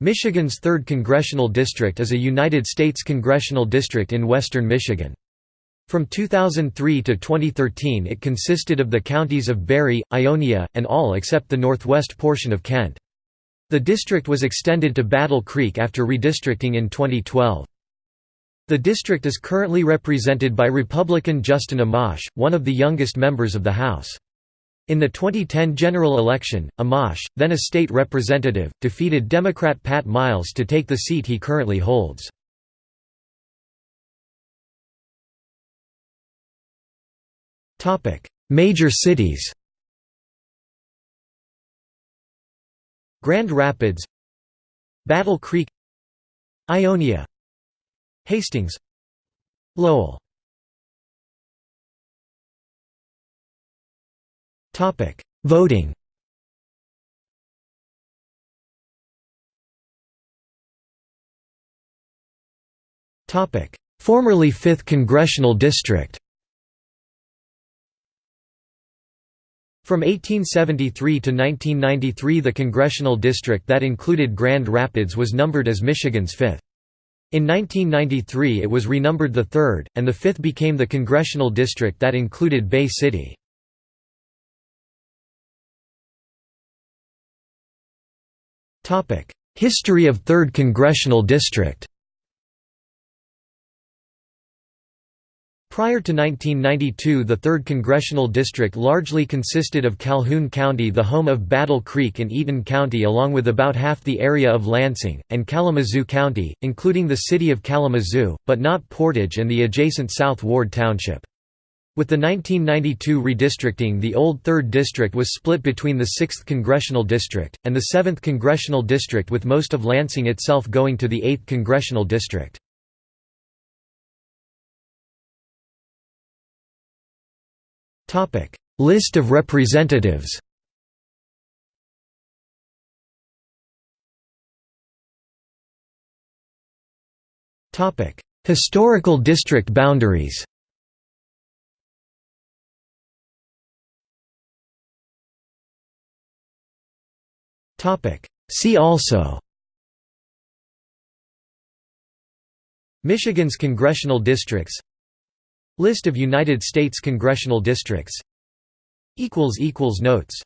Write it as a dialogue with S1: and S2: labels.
S1: Michigan's 3rd Congressional District is a United States congressional district in western Michigan. From 2003 to 2013 it consisted of the counties of Barry, Ionia, and all except the northwest portion of Kent. The district was extended to Battle Creek after redistricting in 2012. The district is currently represented by Republican Justin Amash, one of the youngest members of the House. In the 2010 general election, Amash, then a state representative, defeated Democrat Pat Miles to take the seat he currently holds. Major cities Grand Rapids Battle Creek Ionia Hastings Lowell Voting. Topic: Formerly 5th Congressional District. From 1873 to 1993 the congressional district that included Grand Rapids was numbered as Michigan's 5th. In 1993 it was renumbered the 3rd, and the 5th became the congressional district that included Bay City. History of 3rd Congressional District Prior to 1992 the 3rd Congressional District largely consisted of Calhoun County the home of Battle Creek and Eaton County along with about half the area of Lansing, and Kalamazoo County, including the city of Kalamazoo, but not Portage and the adjacent South Ward Township. With the 1992 redistricting the old 3rd District was split between the 6th Congressional District, and the 7th Congressional District with most of Lansing itself going to the 8th Congressional District. List of representatives Historical district boundaries See also. Michigan's congressional districts. List of United States congressional districts. Notes